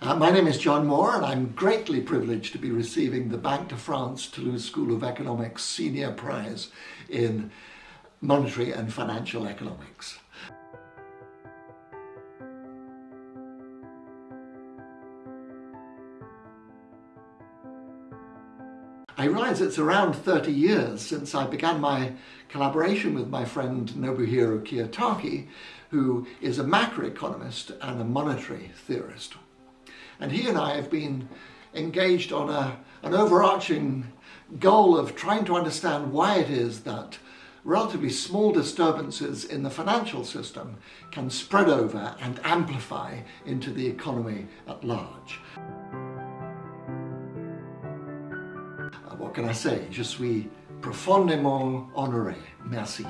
Uh, my name is John Moore and I'm greatly privileged to be receiving the Banque de France Toulouse School of Economics Senior Prize in Monetary and Financial Economics. I realize it's around 30 years since I began my collaboration with my friend Nobuhiro Kiyotaki, who is a macroeconomist and a monetary theorist. And he and I have been engaged on a, an overarching goal of trying to understand why it is that relatively small disturbances in the financial system can spread over and amplify into the economy at large. Uh, what can I say? Je suis profondément honoré. Merci.